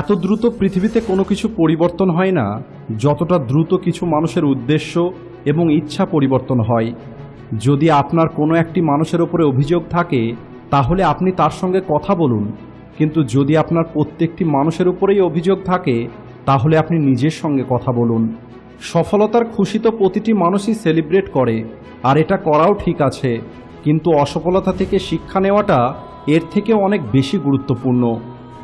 এত দ্রুত পৃথিবীতে কোনো কিছু পরিবর্তন হয় না, যতটা দ্রুত কিছু মানুষের উদ্দেশ্য এবং ইচ্ছা পরিবর্তন হয়। যদি আপনার কোনো একটি মানুষের ওপরে অভিযোগ থাকে, তাহলে আপনি তার সঙ্গে কথা বলুন। কিন্তু যদি আপনার প্রত্যেকটি মানুষের উপরেই অভিযোগ থাকে, তাহলে আপনি নিজের সঙ্গে কথা বলুন। সফলতার খুশি তো প্রতিটি মানুষই সেলিব্রেট করে, আর এটা করাও ঠিক আছে। কিন্তু অসফলতা থেকে শিক্ষা নেওয়াটা এর থেকে অনেক বেশি গুরুত্বপূর্ণ।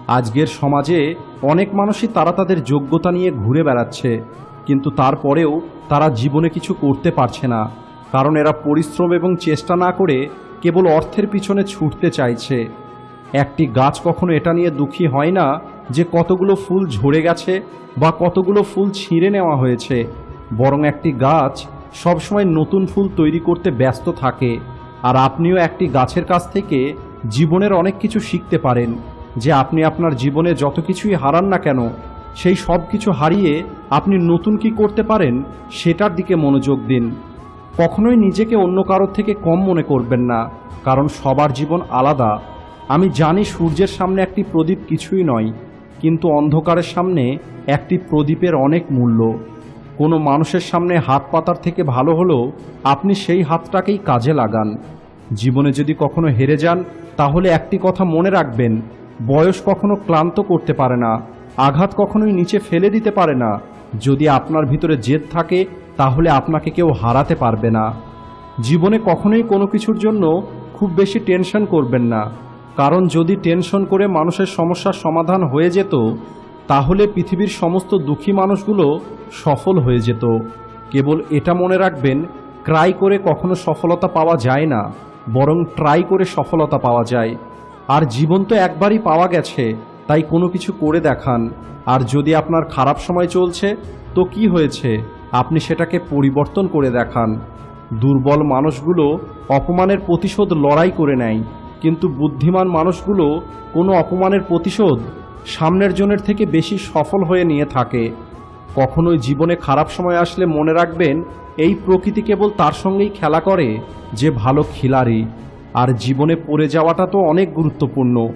আজকের সমাজে অনেক মানুষই তারা তাদের যোগ্যতা নিয়ে ঘুরে বেড়াচ্ছে, কিন্তু তারপরেও তারা জীবনে কিছু করতে পারছে না। কারণ এরা পরিশ্রম এবং চেষ্টা না করে কেবল অর্থের পিছনে ছুটতে চাইছে। একটি গাছ কখনো এটা নিয়ে দুঃখী হয় না যে কতগুলো ফুল ঝরে গেছে বা কতগুলো ফুল ছিঁড়ে নেওয়া হয়েছে। বরং একটি গাছ সবসময় নতুন ফুল তৈরি করতে ব্যস্ত থাকে, আর আপনিও একটি গাছের কাছ থেকে জীবনের অনেক কিছু শিখতে পারেন। যে আপনি আপনার জীবনে যত কিছুই হারান না কেন, সেই সব কিছু হারিয়ে আপনি নতুন কি করতে পারেন, সেটার দিকে মনোযোগ দিন। কখনোই নিজেকে অন্য কারোর থেকে কম মনে করবেন না, কারণ সবার জীবন আলাদা। আমি জানি সূর্যের সামনে একটি প্রদীপ কিছুই নয়, কিন্তু অন্ধকারের সামনে একটি প্রদীপের অনেক মূল্য। কোনো মানুষের সামনে হাত পাতার থেকে ভালো হলো আপনি সেই হাতটাকেই কাজে লাগান। জীবনে যদি কখনো হেরে যান, তাহলে একটি কথা মনে রাখবেন বয়স কখনো ক্লান্ত করতে পারে না, আঘাত কখনোই নিচে ফেলে দিতে পারে না। যদি আপনার ভিতরে জেদ থাকে, তাহলে আপনাকে কেউ হারাতে পারবে না। জীবনে কখনোই কোনো কিছুর জন্য খুব বেশি টেনশন করবেন না। কারণ যদি টেনশন করে মানুষের সমস্যার সমাধান হয়ে যেত, তাহলে পৃথিবীর সমস্ত দুঃখী মানুষগুলো সফল হয়ে যেত। কেবল এটা মনে রাখবেন, ক্রাই করে কখনো সফলতা পাওয়া যায় না, বরং ট্রাই করে সফলতা পাওয়া যায়। আর জীবন তো একবারই পাওয়া গেছে, তাই কোনো কিছু করে দেখান। আর যদি আপনার খারাপ সময় চলছে, তো কি হয়েছে? আপনি সেটাকে পরিবর্তন করে দেখান। দুর্বল মানুষগুলো অপমানের প্রতিশোধ লড়াই করে নেয়, কিন্তু বুদ্ধিমান মানুষগুলো কোনো অপমানের প্রতিশোধ সামনের জনের থেকে বেশি সফল হয়ে নিয়ে থাকে। কখনোই জীবনে খারাপ সময় আসলে মনে রাখবেন, এই প্রকৃতি কেবল তার সঙ্গেই খেলা করে যে ভালো খিলাড়ি। আর জীবনে পড়ে যাওয়াটা তো অনেক গুরুত্বপূর্ণ।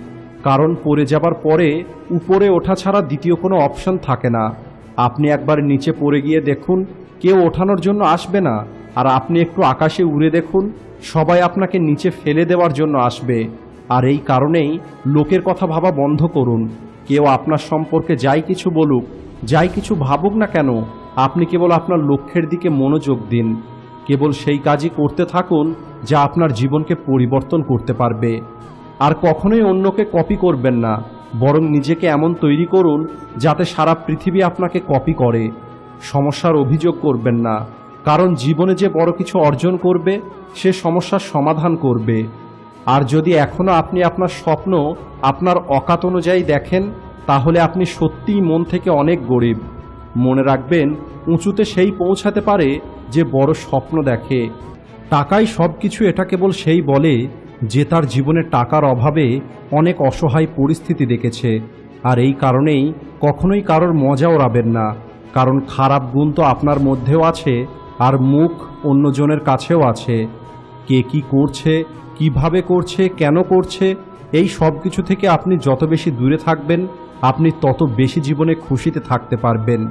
কারণ পড়ে যাবার পরে উপরে ওঠা ছাড়া দ্বিতীয় কোনো অপশন থাকে না। আপনি একবার নিচে পড়ে গিয়ে দেখুন, কেউ ওঠানোর জন্য আসবে না। আর আপনি একটু আকাশে উড়ে দেখুন, সবাই আপনাকে নিচে ফেলে দেওয়ার জন্য আসবে। আর এই কারণেই লোকের কথা ভাবা বন্ধ করুন। কেউ আপনার সম্পর্কে যাই কিছু বলুক, যাই কিছু ভাবুক না কেন, আপনি কেবল আপনার লক্ষ্যের দিকে মনোযোগ দিন। কেবল সেই কাজই করতে থাকুন যা আপনার জীবনকে পরিবর্তন করতে পারবে। আর কখনোই অন্যকে কপি করবেন না, বরং নিজেকে এমন তৈরি করুন যাতে সারা পৃথিবী আপনাকে কপি করে। সমস্যার অভিযোগ করবেন না, কারণ জীবনে যে বড় কিছু অর্জন করবে, সে সমস্যার সমাধান করবে। আর যদি এখনও আপনি আপনার স্বপ্ন আপনার অকাত অনুযায়ী দেখেন, তাহলে আপনি সত্যিই মন থেকে অনেক গরিব। মনে রাখবেন, উঁচুতে সেই পৌঁছাতে পারে যে বড় স্বপ্ন দেখে। টাকাই সব কিছু এটা কেবল সেই বলে যে তার জীবনে টাকার অভাবে অনেক অসহায় পরিস্থিতি দেখেছে। আর এই কারণেই কখনোই কারোর মজা ওড়াবেন না। কারণ খারাপ গুণ তো আপনার মধ্যেও আছে, আর মুখ অন্যজনের কাছেও আছে। কে কি করছে, কীভাবে করছে, কেন করছে, এই সব কিছু থেকে আপনি যত বেশি দূরে থাকবেন, আপনি তত বেশি জীবনে খুশিতে থাকতে পারবেন।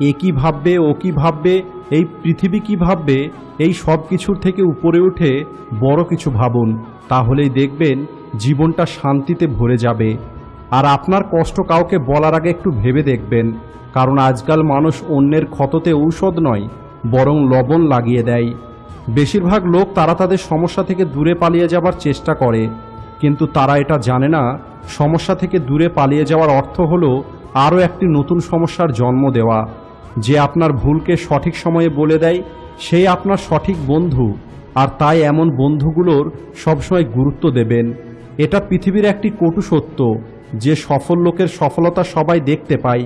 এ কী ভাববে, ও কী ভাববে, এই পৃথিবী কী ভাববে, এই সব কিছুর থেকে উপরে উঠে বড় কিছু ভাবুন, তাহলেই দেখবেন জীবনটা শান্তিতে ভরে যাবে। আর আপনার কষ্ট কাউকে বলার আগে একটু ভেবে দেখবেন, কারণ আজকাল মানুষ অন্যের ক্ষততে ঔষধ নয়, বরং লবণ লাগিয়ে দেয়। বেশিরভাগ লোক তারা তাদের সমস্যা থেকে দূরে পালিয়ে যাবার চেষ্টা করে, কিন্তু তারা এটা জানে না, সমস্যা থেকে দূরে পালিয়ে যাওয়ার অর্থ হলো আরও একটি নতুন সমস্যার জন্ম দেওয়া। যে আপনার ভুলকে সঠিক সময়ে বলে দেয়, সেই আপনার সঠিক বন্ধু, আর তাই এমন বন্ধুগুলোর সবসময় গুরুত্ব দেবেন। এটা পৃথিবীর একটি কটু সত্য, যে সফল লোকের সফলতা সবাই দেখতে পায়,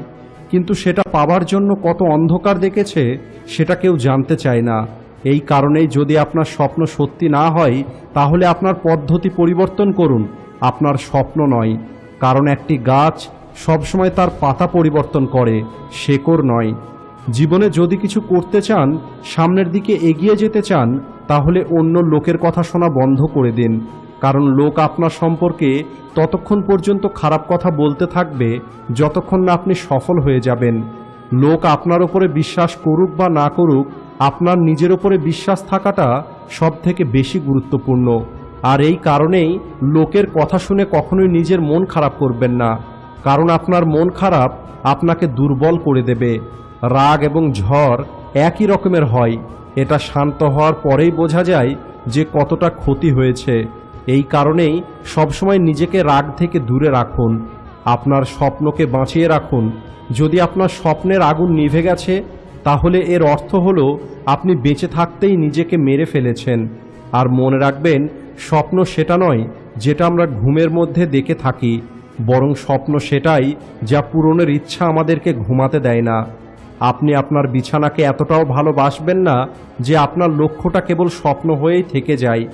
কিন্তু সেটা পাবার জন্য কত অন্ধকার দেখেছে, সেটা কেউ জানতে চায় না। এই কারণেই যদি আপনার স্বপ্ন সত্যি না হয়, তাহলে আপনার পদ্ধতি পরিবর্তন করুন, আপনার স্বপ্ন নয়। কারণ একটি গাছ সবসময় তার পাতা পরিবর্তন করে, শেকড় নয়। জীবনে যদি কিছু করতে চান, সামনের দিকে এগিয়ে যেতে চান, তাহলে অন্য লোকের কথা শোনা বন্ধ করে দিন। কারণ লোক আপনার সম্পর্কে ততক্ষণ পর্যন্ত খারাপ কথা বলতে থাকবে, যতক্ষণ না আপনি সফল হয়ে যাবেন। লোক আপনার ওপরে বিশ্বাস করুক বা না করুক, আপনার নিজের ওপরে বিশ্বাস থাকাটা সব থেকে বেশি গুরুত্বপূর্ণ। আর এই কারণেই লোকের কথা শুনে কখনোই নিজের মন খারাপ করবেন না। কারণ আপনার মন খারাপ আপনাকে দুর্বল করে দেবে। রাগ এবং ঝড় একই রকমের হয়। এটা শান্ত হওয়ার পরেই বোঝা যায় যে কতটা ক্ষতি হয়েছে। এই কারণেই সবসময় নিজেকে রাগ থেকে দূরে রাখুন। আপনার স্বপ্নকে বাঁচিয়ে রাখুন। যদি আপনার স্বপ্নের আগুন নিভে গেছে, তাহলে এর অর্থ হলো আপনি বেঁচে থাকতেই নিজেকে মেরে ফেলেছেন। আর মনে রাখবেন, স্বপ্ন সেটা নয় যেটা আমরা ঘুমের মধ্যে দেখে থাকি। বরং স্বপ্ন সেটাই যা পূরণের ইচ্ছা আমাদেরকে ঘুমাতে দেয় না। আপনি আপনার বিছানাকে এতটাও ভালোবাসবেন না যে আপনার লক্ষ্যটা কেবল স্বপ্ন হয়েই থেকে যায়।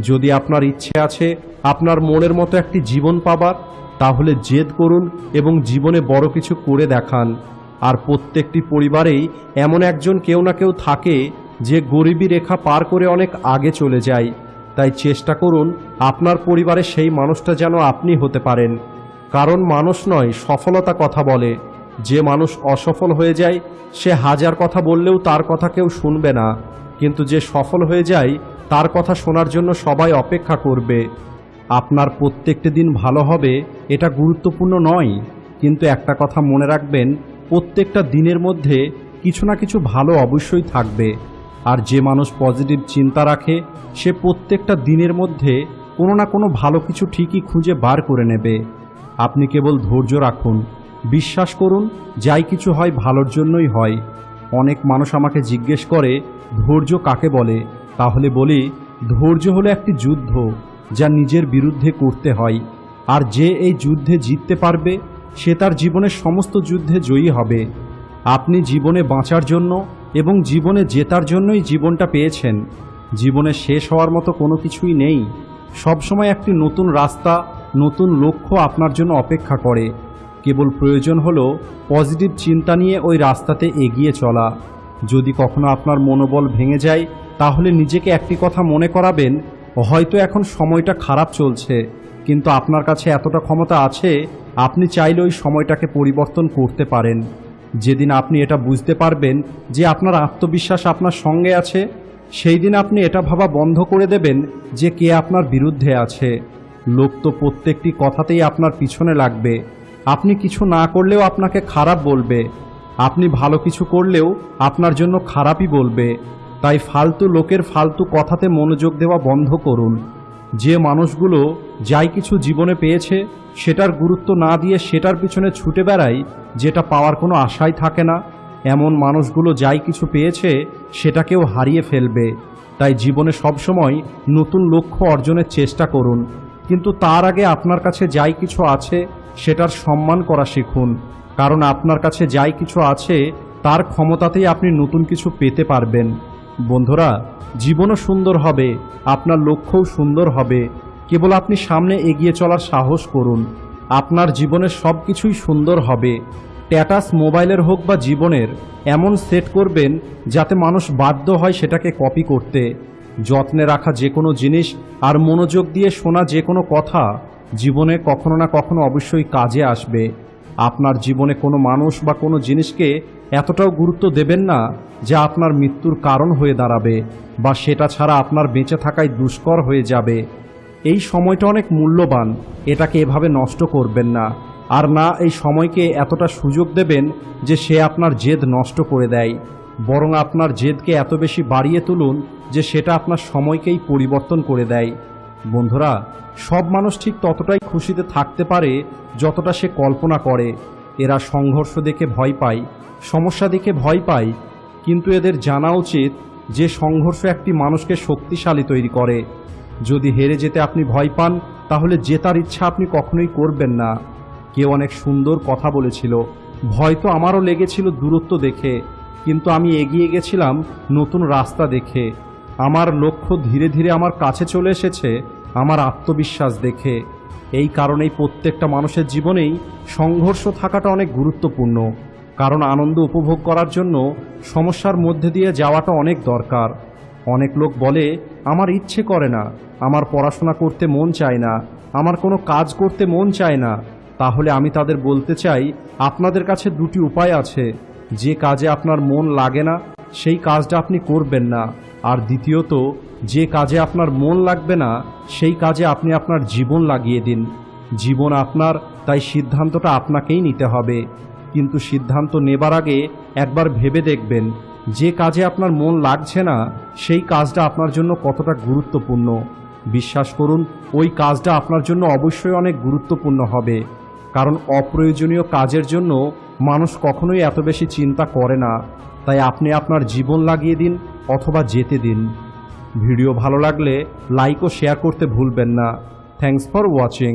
যদি আপনার ইচ্ছে আছে আপনার মনের মতো একটি জীবন পাবার, তাহলে জেদ করুন এবং জীবনে বড় কিছু করে দেখান। আর প্রত্যেকটি পরিবারেই এমন একজন কেউ না কেউ থাকে যে গরিবী রেখা পার করে অনেক আগে চলে যায়। তাই চেষ্টা করুন আপনার পরিবারে সেই মানুষটা যেন আপনি হতে পারেন। কারণ মানুষ নয়, সফলতা কথা বলে। যে মানুষ অসফল হয়ে যায়, সে হাজার কথা বললেও তার কথা কেউ শুনবে না। কিন্তু যে সফল হয়ে যায়, তার কথা শোনার জন্য সবাই অপেক্ষা করবে। আপনার প্রত্যেকটি দিন ভালো হবে, এটা গুরুত্বপূর্ণ নয়। কিন্তু একটা কথা মনে রাখবেন, প্রত্যেকটা দিনের মধ্যে কিছু না কিছু ভালো অবশ্যই থাকবে। আর যে মানুষ পজিটিভ চিন্তা রাখে, সে প্রত্যেকটা দিনের মধ্যে কোনো না কোনো ভালো কিছু ঠিকই খুঁজে বার করে নেবে। আপনি কেবল ধৈর্য রাখুন। বিশ্বাস করুন, যাই কিছু হয় ভালোর জন্যই হয়। অনেক মানুষ আমাকে জিজ্ঞেস করে, ধৈর্য কাকে বলে? তাহলে বলি, ধৈর্য হলো একটি যুদ্ধ যা নিজের বিরুদ্ধে করতে হয়। আর যে এই যুদ্ধে জিততে পারবে, সে তার জীবনের সমস্ত যুদ্ধে জয়ী হবে। আপনি জীবনে বাঁচার জন্য এবং জীবনে জেতার জন্যই জীবনটা পেয়েছেন। জীবনে শেষ হওয়ার মতো কোনো কিছুই নেই। সবসময় একটি নতুন রাস্তা, নতুন লক্ষ্য আপনার জন্য অপেক্ষা করে। কেবল প্রয়োজন হলো পজিটিভ চিন্তা নিয়ে ওই রাস্তাতে এগিয়ে চলা। যদি কখনো আপনার মনোবল ভেঙে যায়, তাহলে নিজেকে একটি কথা মনে করাবেন, হয়তো এখন সময়টা খারাপ চলছে, কিন্তু আপনার কাছে এতটা ক্ষমতা আছে, আপনি চাইলে ওই সময়টাকে পরিবর্তন করতে পারেন। যেদিন আপনি এটা বুঝতে পারবেন যে আপনার আত্মবিশ্বাস আপনার সঙ্গে আছে, সেই দিন আপনি এটা ভাবা বন্ধ করে দেবেন যে কে আপনার বিরুদ্ধে আছে। লোক তো প্রত্যেকটি কথাতেই আপনার পিছনে লাগবে। আপনি কিছু না করলেও আপনাকে খারাপ বলবে। আপনি ভালো কিছু করলেও আপনার জন্য খারাপই বলবে। তাই ফালতু লোকের ফালতু কথাতে মনোযোগ দেওয়া বন্ধ করুন। যে মানুষগুলো যাই কিছু জীবনে পেয়েছে, সেটার গুরুত্ব না দিয়ে সেটার পিছনে ছুটে বেড়ায়, যেটা পাওয়ার কোনো আশাই থাকে না। এমন মানুষগুলো যাই কিছু পেয়েছে, সেটাকেও হারিয়ে ফেলবে। তাই জীবনে সবসময় নতুন লক্ষ্য অর্জনের চেষ্টা করুন। কিন্তু তার আগে আপনার কাছে যাই কিছু আছে সেটার সম্মান করা শিখুন। কারণ আপনার কাছে যাই কিছু আছে, তার ক্ষমতাতেই আপনি নতুন কিছু পেতে পারবেন। বন্ধুরা, জীবনও সুন্দর হবে, আপনার লক্ষ্যও সুন্দর হবে। কেবল আপনি সামনে এগিয়ে চলার সাহস করুন। আপনার জীবনের সব কিছুই সুন্দর হবে। ট্যাটাস মোবাইলের হোক বা জীবনের, এমন সেট করবেন যাতে মানুষ বাধ্য হয় সেটাকে কপি করতে। যত্নে রাখা যে কোনো জিনিস আর মনোযোগ দিয়ে শোনা যে কোনো কথা জীবনে কখনো না কখনো অবশ্যই কাজে আসবে। আপনার জীবনে কোনো মানুষ বা কোনো জিনিসকে এতটাও গুরুত্ব দেবেন না যে আপনার মৃত্যুর কারণ হয়ে দাঁড়াবে বা সেটা ছাড়া আপনার বেঁচে থাকাই দুষ্কর হয়ে যাবে। এই সময়টা অনেক মূল্যবান, এটাকে এভাবে নষ্ট করবেন না। আর না, এই সময়কে এতটা সুযোগ দেবেন যে সে আপনার জেদ নষ্ট করে দেয়। বরং আপনার জেদকে এত বেশি বাড়িয়ে তুলুন যে সেটা আপনার সময়কেই পরিবর্তন করে দেয়। বন্ধুরা, সব মানুষ ঠিক ততটাই খুশিতে থাকতে পারে যতটা সে কল্পনা করে। এরা সংঘর্ষ দেখে ভয় পায়, সমস্যা দেখে ভয় পায়, কিন্তু এদের জানা উচিত যে সংঘর্ষ একটি মানুষকে শক্তিশালী তৈরি করে। যদি হেরে যেতে আপনি ভয় পান, তাহলে জেতার ইচ্ছা আপনি কখনোই করবেন না। কেউ অনেক সুন্দর কথা বলেছিল, ভয় তো আমারও লেগেছিল দূরত্ব দেখে, কিন্তু আমি এগিয়ে গেছিলাম নতুন রাস্তা দেখে। আমার লক্ষ্য ধীরে ধীরে আমার কাছে চলে এসেছে আমার আত্মবিশ্বাস দেখে। এই কারণেই প্রত্যেকটা মানুষের জীবনেই সংঘর্ষ থাকাটা অনেক গুরুত্বপূর্ণ। কারণ আনন্দ উপভোগ করার জন্য সমস্যার মধ্যে দিয়ে যাওয়াটা অনেক দরকার। অনেক লোক বলে, আমার ইচ্ছে করে না, আমার পড়াশোনা করতে মন চায় না, আমার কোনো কাজ করতে মন চায় না। তাহলে আমি তাদের বলতে চাই, আপনাদের কাছে দুটি উপায় আছে। যে কাজে আপনার মন লাগে না, সেই কাজটা আপনি করবেন না। আর দ্বিতীয়ত যে কাজে আপনার মন লাগবে না, সেই কাজে আপনি আপনার জীবন লাগিয়ে দিন। জীবন আপনার, তাই সিদ্ধান্তটা আপনাকেই নিতে হবে। কিন্তু সিদ্ধান্ত নেবার আগে একবার ভেবে দেখবেন, যে কাজে আপনার মন লাগছে না, সেই কাজটা আপনার জন্য কতটা গুরুত্বপূর্ণ। বিশ্বাস করুন, ওই কাজটা আপনার জন্য অবশ্যই অনেক গুরুত্বপূর্ণ হবে। কারণ অপ্রয়োজনীয় কাজের জন্য মানুষ কখনোই এত বেশি চিন্তা করে না। তাই আপনি আপনার জীবন লাগিয়ে দিন অথবা যেতে দিন। ভিডিও ভালো লাগলে লাইক ও শেয়ার করতে ভুলবেন না। Thanks for watching